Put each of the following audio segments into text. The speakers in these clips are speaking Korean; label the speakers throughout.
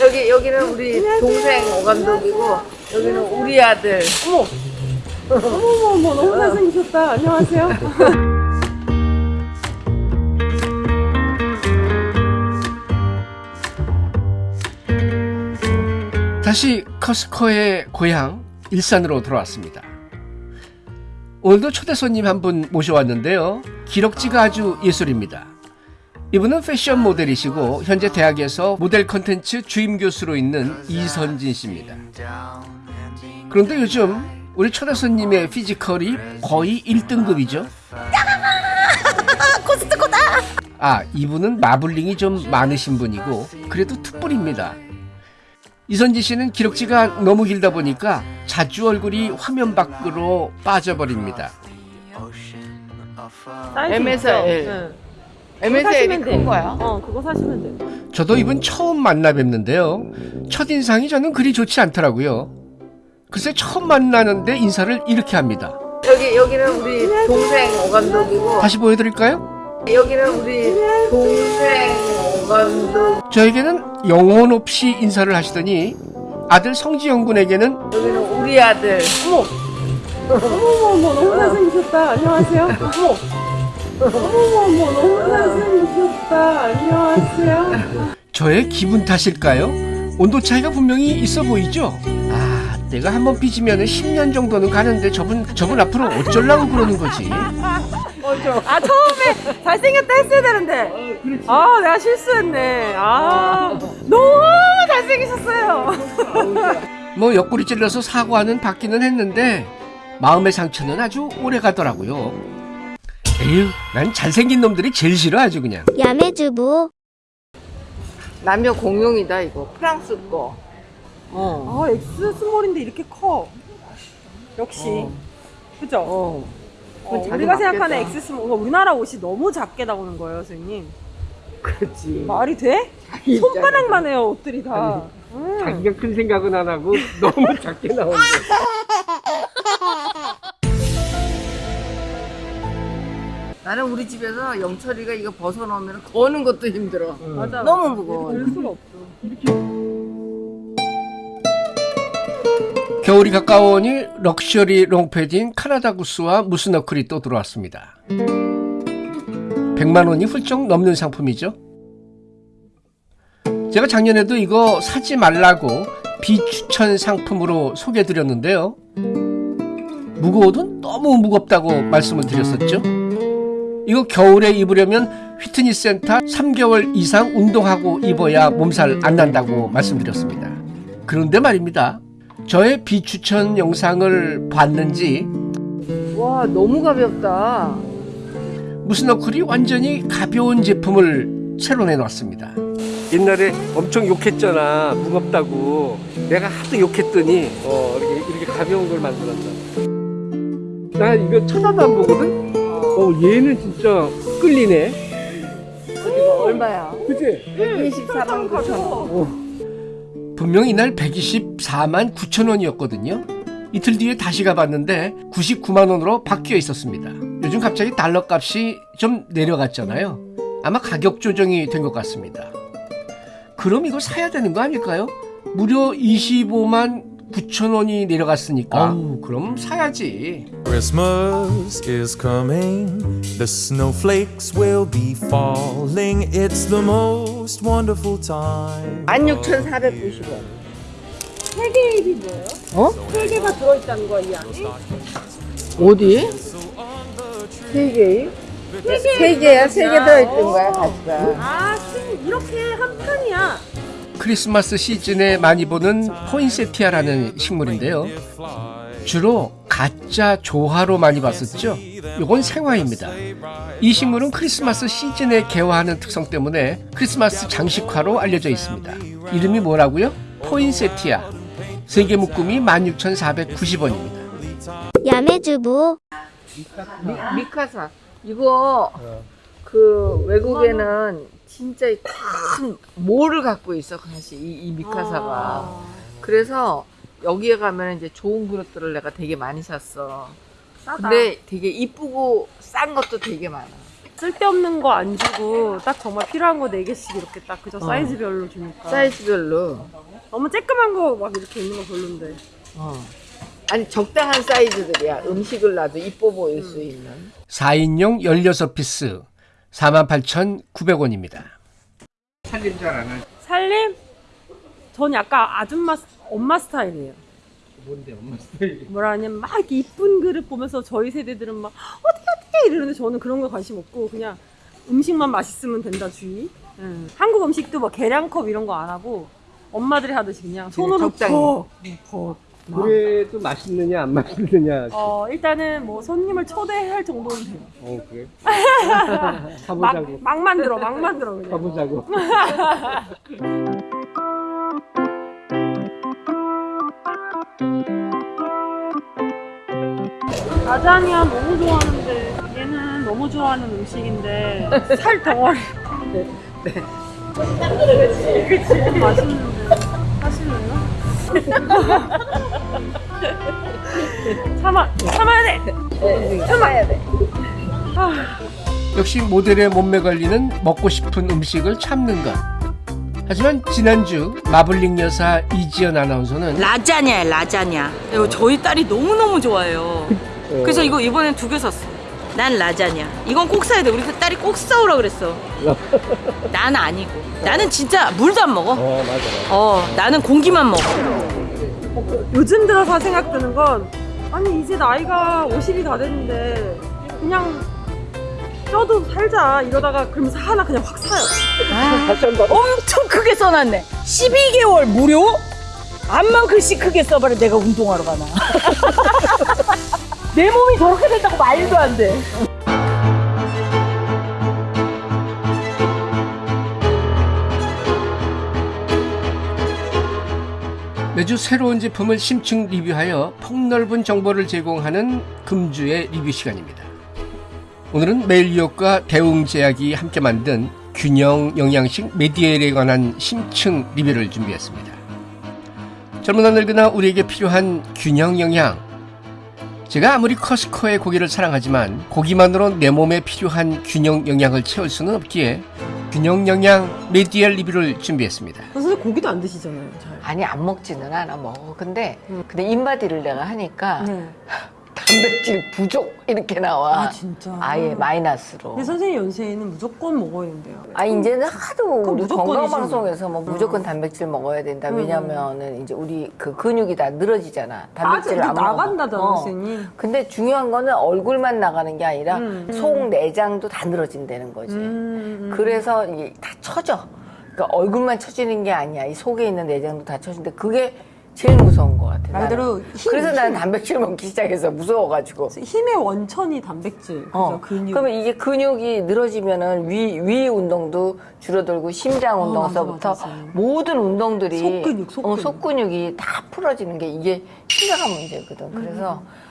Speaker 1: 여기 여기는 우리 동생 오감독이고 여기는 우리 아들. 어머.
Speaker 2: 어머머머 너무 잘생기셨다. 안녕하세요.
Speaker 3: 다시 커스커의 고향 일산으로 돌아왔습니다. 오늘도 초대 손님 한 분 모셔왔는데요. 기럭지가 아주 예술입니다. 이분은 패션 모델이시고 현재 대학에서 모델 컨텐츠 주임 교수로 있는 이선진 씨입니다. 그런데 요즘 우리 초대 손님의 피지컬이 거의 1등급이죠. 아, 이분은 마블링이 좀 많으신 분이고 그래도 특불입니다. 이선지 씨는 기록지가 너무 길다 보니까 자주 얼굴이 화면 밖으로 빠져버립니다.
Speaker 1: MSL.
Speaker 2: 네.
Speaker 1: MSL이. 큰 거야.
Speaker 2: 어 그거 사시면 돼.
Speaker 3: 저도 이분 처음 만나 뵙는데요. 첫인상이 저는 그리 좋지 않더라고요. 글쎄 처음 만나는데 인사를 이렇게 합니다.
Speaker 1: 여기 여기는 우리 동생 오감독이고
Speaker 3: 다시 보여드릴까요?
Speaker 1: 여기는 우리 동생 오감독.
Speaker 3: 저에게는 영혼 없이 인사를 하시더니 아들 성지영 군에게는
Speaker 1: 여기는 우리 아들. 어머.
Speaker 2: 어머머머 너무 잘생기셨다. 안녕하세요. 어머. 어머머머 너무 잘생기셨다. 안녕하세요.
Speaker 3: 저의 기분 탓일까요? 온도 차이가 분명히 있어 보이죠? 아, 내가 한번 삐지면 10년 정도는 가는데 저분, 저분 앞으로 어쩌려고 그러는 거지?
Speaker 2: 아 처음에 잘생겼다 했어야 되는데. 아 내가 실수했네. 아 너무 잘생기셨어요.
Speaker 3: 뭐 옆구리 찔러서 사과는 받기는 했는데 마음의 상처는 아주 오래 가더라고요. 에휴, 난 잘생긴 놈들이 제일 싫어 아주 그냥.
Speaker 4: 야매주부
Speaker 1: 남녀 공용이다 이거. 프랑스 거. 어.
Speaker 2: 아 X small인데 이렇게 커. 역시. 그죠?
Speaker 1: 어.
Speaker 2: 어,
Speaker 1: 자기
Speaker 2: 우리가 생각하는. X small, 우리나라 옷이 너무 작게 나오는 거예요, 선생님.
Speaker 1: 그렇지.
Speaker 2: 말이 돼? 손바닥만 해요, 옷들이 다. 음.
Speaker 3: 자기가 큰 생각은 안 하고 너무 작게 나오는데.
Speaker 1: 나는 우리 집에서 영철이가 이거 벗어놓으면 거는 것도 힘들어.
Speaker 2: 맞아.
Speaker 1: 너무 무거워.
Speaker 2: 들 수가 없어.
Speaker 3: 겨울이 가까워오니 럭셔리 롱패딩 카나다 구스와 무스너클이 또 들어왔습니다. 100만 원이 훌쩍 넘는 상품이죠. 제가 작년에도 이거 사지 말라고 비추천 상품으로 소개해드렸는데요. 무거워도 너무 무겁다고 말씀을 드렸었죠. 이거 겨울에 입으려면 휘트니스 센터 3개월 이상 운동하고 입어야 몸살 안 난다고 말씀드렸습니다. 그런데 말입니다. 저의 비추천 영상을 봤는지
Speaker 1: 와 너무 가볍다.
Speaker 3: 무스너클이 완전히 가벼운 제품을 새로 내놨습니다. 옛날에 엄청 욕했잖아 무겁다고 내가 하도 욕했더니 어, 이렇게, 이렇게 가벼운 걸 만들었다. 나 이거 쳐다도 안 보거든. 어 얘는 진짜 끌리네.
Speaker 1: 얼마야?
Speaker 3: 그치?
Speaker 1: 24만 9천 원.
Speaker 3: 분명 이날 124만 9천 원이었거든요. 이틀 뒤에 다시 가봤는데 99만 원으로 바뀌어 있었습니다. 요즘 갑자기 달러 값이 좀 내려갔잖아요. 아마 가격 조정이 된 것 같습니다. 그럼 이거 사야 되는 거 아닐까요? 무려 25만 9천 원이 내려갔으니까. 아우, 그럼 사야지.
Speaker 5: Christmas is coming. The snowflakes will be falling. It's the most wonderful time.
Speaker 1: 16,490원.
Speaker 2: 세개 일이 뭐예요?
Speaker 1: 어?
Speaker 2: 세 개가 들어있다는 거야, 이 안에?
Speaker 1: 어디? 세 개? 세 개야? 세 개 들어있던 거야, 가지가.
Speaker 2: 아, 이렇게 한 판이야.
Speaker 3: 크리스마스 시즌에 많이 보는 포인세티아라는 식물인데요. 주로 가짜 조화로 많이 봤었죠. 이건 생화입니다. 이 식물은 크리스마스 시즌에 개화하는 특성 때문에 크리스마스 장식화로 알려져 있습니다. 이름이 뭐라고요? 포인세티아. 세계 묶음이 16,490원입니다.
Speaker 4: 야매주부
Speaker 1: 미, 미카사. 이거 그 외국에는 진짜 큰 모를 갖고 있어, 사실 이, 이 미카사가. 그래서 여기에 가면 이제 좋은 그릇들을 내가 되게 많이 샀어.
Speaker 2: 싸다.
Speaker 1: 근데 되게 이쁘고 싼 것도 되게 많아.
Speaker 2: 쓸데없는 거 안 주고 딱 정말 필요한 거 4개씩 이렇게 딱 그저 사이즈별로 주니까
Speaker 1: 사이즈별로.
Speaker 2: 너무 쬐끄만 거 막 이렇게 있는 거 별론데
Speaker 1: 어. 아니 적당한 사이즈들이야. 음식을 놔도 이뻐 보일 수 있는.
Speaker 3: 4인용 16 piece 48,900원입니다. 살림 잘 안 하지.
Speaker 2: 살림? 전 약간 아줌마 스- 엄마 스타일이에요
Speaker 3: 뭔데 엄마 스타일이.
Speaker 2: 뭐라 하냐면 막 이렇게 이쁜 그릇 보면서 저희 세대들은 막 어떻게 어떻게 이러는데 저는 그런 거 관심 없고 그냥 음식만 맛있으면 된다 주의 응. 한국 음식도 뭐 계량컵 이런 거 안 하고 엄마들이 하듯이 그냥 손으로
Speaker 1: 적당히.
Speaker 2: 막.
Speaker 3: 그래도 맛있느냐 안 맛있느냐.
Speaker 2: 어 일단은 뭐 손님을 초대할 정도는 돼요
Speaker 3: 어 그래.
Speaker 2: 막, 막 만들어 막 만들어 그냥
Speaker 3: 가보자고.
Speaker 2: 라자냐 너무 좋아하는데 얘는 너무 좋아하는 음식인데 살 덩어리 네. 그치 그치 맛있는데 하실래요? 참아 참아야 돼.
Speaker 1: 참아야 돼.
Speaker 3: 역시 모델의 몸매 관리는 먹고 싶은 음식을 참는 것. 하지만 지난주 마블링 여사 이지연 아나운서는
Speaker 6: 라자냐야 라자냐. 이거 저희 딸이 너무너무 좋아해요. 그래서 이거 이번엔 두 개 샀어. 난 라자냐. 이건 꼭 사야 돼. 우리 그 딸이 꼭 사오라 그랬어. 난 아니고. 나는 진짜 물도 안 먹어.
Speaker 3: 어 맞아.
Speaker 6: 어 나는 공기만 먹어
Speaker 2: 요즘 들어서 생각드는 건 아니 이제 나이가 50이 다 됐는데 그냥 쪄도 살자 이러다가 그러면서 하나 그냥 확 사요.
Speaker 6: 엄청 크게 써놨네. 12개월 무료? 암만 글씨 크게 써봐라 내가 운동하러 가나. 내 몸이 저렇게 된다고 말도 안돼
Speaker 3: 매주 새로운 제품을 심층 리뷰하여 폭넓은 정보를 제공하는 금주의 리뷰 시간입니다. 오늘은 매일유업과 대웅제약이 함께 만든 균형 영양식 메디엘에 관한 심층 리뷰를 준비했습니다. 젊으나 늙으나 우리에게 필요한 균형 영양. 제가 아무리 코스트코의 고기를 사랑하지만 고기만으로 내 몸에 필요한 균형 영양을 채울 수는 없기에 균형 영양 메디엘 리뷰를 준비했습니다.
Speaker 2: 선생님 고기도 안 드시잖아요 잘
Speaker 1: 아니 안 먹지는 않아 먹어. 근데 근데 인바디를 내가 하니까
Speaker 2: 네.
Speaker 1: 단백질 부족 이렇게 나와.
Speaker 2: 아 진짜
Speaker 1: 아예 마이너스로.
Speaker 2: 근데 선생님 연세에는 무조건 먹어야 된대요
Speaker 1: 아 이제는 하도 우리. 건강 방송에서 뭐 무조건 단백질 먹어야 된다.
Speaker 2: 음.
Speaker 1: 왜냐면은 이제 우리 그 근육이 다 늘어지잖아.
Speaker 2: 빠져
Speaker 1: 단백질을 안.
Speaker 2: 나간다잖아
Speaker 1: 어.
Speaker 2: 선생님
Speaker 1: 근데 중요한 거는 얼굴만 나가는 게 아니라
Speaker 2: 음.
Speaker 1: 속 내장도 다 늘어진다는 거지.
Speaker 2: 음, 음.
Speaker 1: 그래서 이게 다 처져. 그러니까 얼굴만 처지는 게 아니야. 이 속에 있는 내장도 다 처진데 그게 제일 무서운 것 같아.
Speaker 2: 말. 그대로 힘,
Speaker 1: 그래서 나는
Speaker 2: 힘.
Speaker 1: 단백질 먹기 시작해서 무서워가지고.
Speaker 2: 힘의 원천이 단백질
Speaker 1: 어.
Speaker 2: 근육
Speaker 1: 그러면 이게 근육이 늘어지면은 위, 위 운동도 줄어들고 심장
Speaker 2: 어,
Speaker 1: 운동서부터
Speaker 2: 맞아.
Speaker 1: 모든 운동들이
Speaker 2: 속근육, 속근육.
Speaker 1: 어, 속근육이 다 풀어지는 게 이게 심각한 문제거든. 그래서
Speaker 2: 음.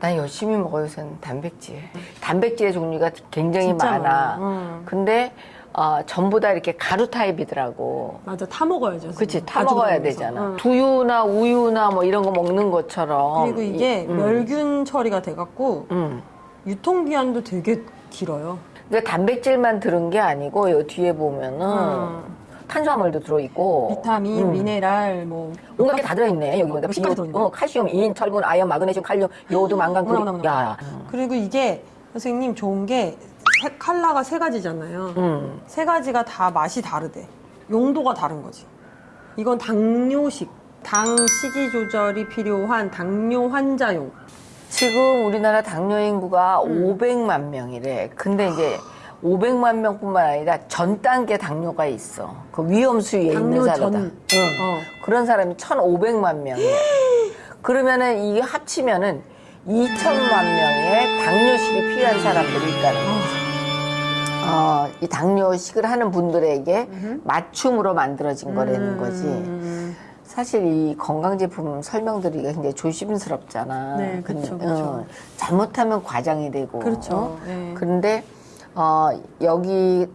Speaker 1: 난 열심히 먹어요, 요새는 단백질. 단백질의 종류가 굉장히 많아.
Speaker 2: 많아. 응.
Speaker 1: 근데 어, 전부 다 이렇게 가루 타입이더라고.
Speaker 2: 맞아 타 먹어야죠
Speaker 1: 그치. 타 먹어야. 되잖아.
Speaker 2: 응.
Speaker 1: 두유나 우유나 뭐 이런 거 먹는 것처럼.
Speaker 2: 그리고 이게
Speaker 1: 이- 음.
Speaker 2: 멸균 처리가 돼갖고
Speaker 1: 음.
Speaker 2: 유통기한도 되게 길어요.
Speaker 1: 그러니까 단백질만 들은 게 아니고 요 뒤에 보면은
Speaker 2: 음.
Speaker 1: 탄수화물도 들어있고
Speaker 2: 비타민,
Speaker 1: 음.
Speaker 2: 미네랄, 뭐
Speaker 1: 온갖 게 다 들어있네 여기 보니까
Speaker 2: 들어있네?
Speaker 1: 어, 칼슘, 인, 철분, 아연, 마그네슘, 칼륨, 요오드, 망간,
Speaker 2: 어머나.
Speaker 1: 야,
Speaker 2: 그리고 이게 선생님 좋은 게 세- 컬러가 세 가지잖아요.
Speaker 1: 음.
Speaker 2: 세 가지가 다 맛이 다르대. 용도가 다른 거지. 이건 당뇨식, 당 식이 조절이 필요한 당뇨 환자용.
Speaker 1: 지금 우리나라 당뇨 인구가
Speaker 2: 음.
Speaker 1: 500만 명이래 근데 이제 500만 명뿐만 아니라 전 단계 당뇨가 있어 그 위험 수위에 있는 사람이다
Speaker 2: 전.
Speaker 1: 응.
Speaker 2: 어.
Speaker 1: 그런 사람이 1,500만 명이야 그러면은 이게 합치면은 2천만 명의 당뇨식이 필요한 사람들이 있다는 거지 어, 이 당뇨식을 하는 분들에게 맞춤으로 만들어진 거라는 거지.
Speaker 2: 음.
Speaker 1: 사실 이 건강 제품 설명드리기가 굉장히 조심스럽잖아.
Speaker 2: 네, 그쵸.
Speaker 1: 어, 잘못하면 과장이 되고.
Speaker 2: 그렇죠.
Speaker 1: 어?
Speaker 2: 네.
Speaker 1: 그런데, 어, 여기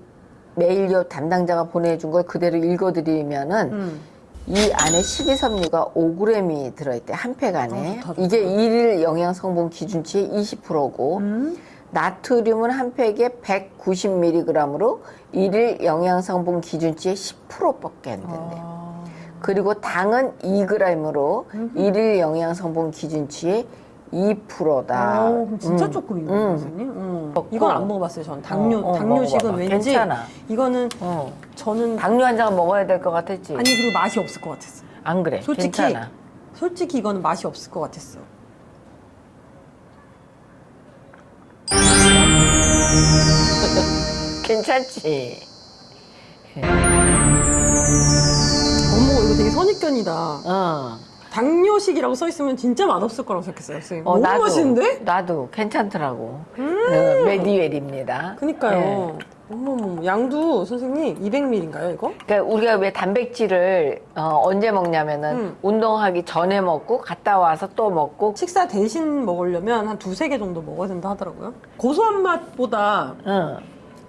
Speaker 1: 메일료 담당자가 보내준 걸 그대로 읽어드리면은
Speaker 2: 음.
Speaker 1: 이 안에 식이섬유가 5g이 들어있대, 한 팩 안에.
Speaker 2: 어.
Speaker 1: 이게 일일 영양 성분 기준치의 20%고,
Speaker 2: 음.
Speaker 1: 나트륨은 한 팩에 190mg으로 일일 영양성분 기준치의 10%밖에 안 된대. 그리고 당은 2g으로 일일 영양성분 기준치의 2%다.
Speaker 2: 어, 그럼 진짜
Speaker 1: 음.
Speaker 2: 조금이네요,
Speaker 1: 음.
Speaker 2: 선생님. 음.
Speaker 1: 먹고.
Speaker 2: 이건 안 먹어봤어요, 전. 당뇨,
Speaker 1: 어, 어,
Speaker 2: 당뇨식은. 왠지.
Speaker 1: 괜찮아.
Speaker 2: 이거는
Speaker 1: 어.
Speaker 2: 저는.
Speaker 1: 당뇨 환자가 먹어야 될 것 같았지?
Speaker 2: 아니, 그리고 맛이 없을 것 같았어.
Speaker 1: 안 그래.
Speaker 2: 솔직히.
Speaker 1: 괜찮아.
Speaker 2: 솔직히 이거는 맛이 없을 것 같았어.
Speaker 1: 괜찮지?
Speaker 2: 어머, 이거 되게 선입견이다.
Speaker 1: 어.
Speaker 2: 당뇨식이라고 써있으면 진짜 맛없을 거라고 생각했어요, 선생님.
Speaker 1: 어,
Speaker 2: 너무 맛있는데?
Speaker 1: 나도 괜찮더라고. 어, 메디웰입니다.
Speaker 2: 그니까요.
Speaker 1: 네.
Speaker 2: 어머머, 양도 선생님 200ml인가요, 이거?
Speaker 1: 그러니까 우리가 왜 단백질을 어, 언제 먹냐면은
Speaker 2: 음.
Speaker 1: 운동하기 전에 먹고 갔다 와서 또 먹고
Speaker 2: 식사 대신 먹으려면 한 두세 개 정도 먹어야 된다 하더라고요. 고소한 맛보다
Speaker 1: 응.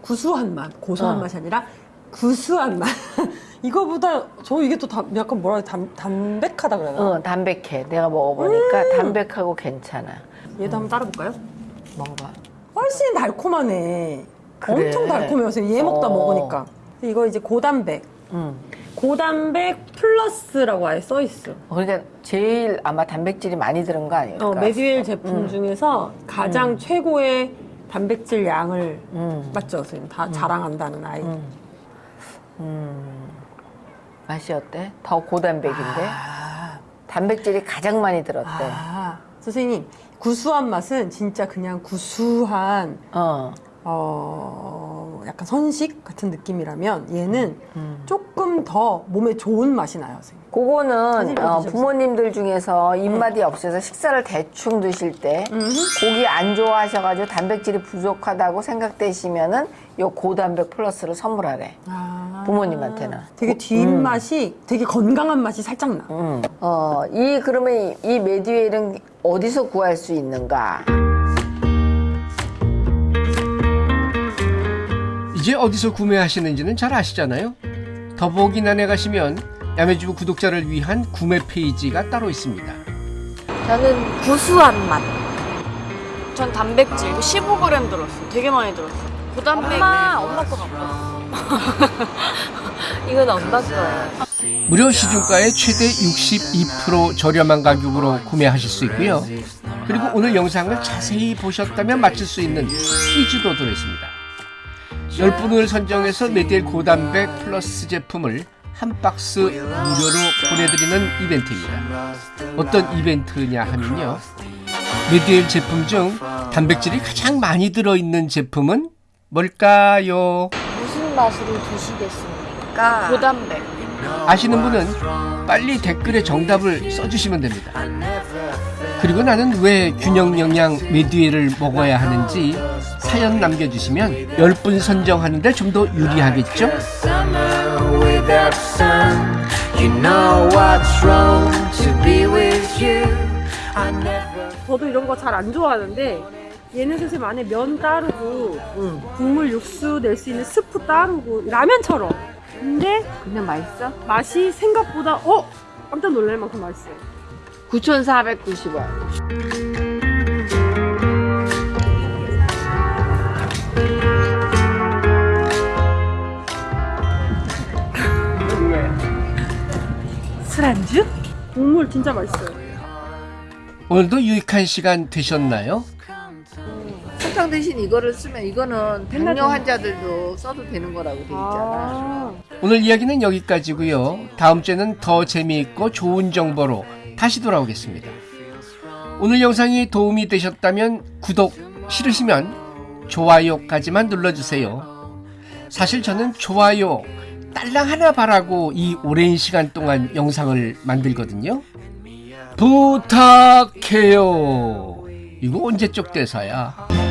Speaker 2: 구수한 맛, 고소한
Speaker 1: 어.
Speaker 2: 맛이 아니라 구수한 맛. 이거보다 저 이게 또 담- 약간 뭐라? 담, 담백하다 그래야 되나?
Speaker 1: 응, 담백해. 내가 먹어보니까
Speaker 2: 음.
Speaker 1: 담백하고 괜찮아.
Speaker 2: 얘도 한번 따라볼까요?
Speaker 1: 먹어봐.
Speaker 2: 훨씬 달콤하네.
Speaker 1: 그래.
Speaker 2: 엄청 달콤해요. 선생님. 얘 먹다
Speaker 1: 어.
Speaker 2: 먹으니까. 이거 이제 고단백.
Speaker 1: 응.
Speaker 2: 고단백 플러스라고 아예 써 있어.
Speaker 1: 그러니까 제일 아마 단백질이 많이 들은 거 아닐까?
Speaker 2: 어, 메디웰 제품
Speaker 1: 음.
Speaker 2: 중에서 가장 최고의 단백질 양을
Speaker 1: 음.
Speaker 2: 맞죠, 선생님? 다 자랑한다는 아이.
Speaker 1: 음. 음. 맛이 어때? 더 고단백인데?
Speaker 2: 아,
Speaker 1: 단백질이 가장 많이 들었대.
Speaker 2: 아, 선생님 구수한 맛은 진짜 그냥 구수한
Speaker 1: 어.
Speaker 2: 어, 약간 선식 같은 느낌이라면 얘는
Speaker 1: 음.
Speaker 2: 조금 더 몸에 좋은 맛이 나요, 선생님.
Speaker 1: 그거는 어. 부모님들 중에서 입맛이 없어서 식사를 대충 드실 때
Speaker 2: 음.
Speaker 1: 고기 안 좋아하셔가지고 단백질이 부족하다고 생각되시면은 요 고단백 플러스를 선물하래.
Speaker 2: 아.
Speaker 1: 부모님한테는.
Speaker 2: 되게 뒷맛이 되게 건강한 맛이 살짝 나.
Speaker 1: 음. 어, 이 그러면 이, 이 메디웰은 어디서 구할 수 있는가?
Speaker 3: 이제 어디서 구매하시는지는 잘 아시잖아요. 더보기란에 가시면 야매주부 구독자를 위한 구매 페이지가 따로 있습니다.
Speaker 7: 저는 구수한 맛. 전 단백질 이거 15g 들었어. 되게 많이 들었어. 고단백. 엄마, 엄마 거 갖고. 이건 엄마 거예요.
Speaker 3: 무려 시중가의 최대 62% 저렴한 가격으로 구매하실 수 있고요. 그리고 오늘 영상을 자세히 보셨다면 맞출 수 있는 퀴즈도 들어있습니다. 10분을 선정해서 메디엘 고단백 플러스 제품을 한 박스 무료로 보내드리는 이벤트입니다. 어떤 이벤트냐 하면요. 메디엘 제품 중 단백질이 가장 많이 들어있는 제품은 뭘까요?
Speaker 7: 무슨 맛으로 드시겠습니까? 고단백.
Speaker 3: 아시는 분은 빨리 댓글에 정답을 써주시면 됩니다. 그리고 나는 왜 균형 영양 메디웰을 먹어야 하는지 사연 남겨주시면 10분 선정하는데 좀 더 유리하겠죠?
Speaker 2: 저도 이런 거 잘 안 좋아하는데 얘는 선생님 안에 면 따르고 국물 육수 낼 수 있는 스프 따르고 라면처럼. 근데
Speaker 1: 그냥 맛있어?
Speaker 2: 맛이 생각보다 어 깜짝 놀랄 만큼 맛있어요.
Speaker 1: 9,490원.
Speaker 2: 술안주? 국물 진짜 맛있어요.
Speaker 3: 오늘도 유익한 시간 되셨나요?
Speaker 1: 설탕 대신 이거를 쓰면 이거는 당뇨 환자들도 써도 되는 거라고 돼 있잖아.
Speaker 2: 아,
Speaker 3: 오늘 이야기는 여기까지고요. 다음 주에는 더 재미있고 좋은 정보로 다시 돌아오겠습니다. 오늘 영상이 도움이 되셨다면 구독 싫으시면 좋아요까지만 눌러주세요. 사실 저는 좋아요 딸랑 하나 바라고 이 오랜 시간 동안 영상을 만들거든요. 부탁해요. 이거 언제적 대사야?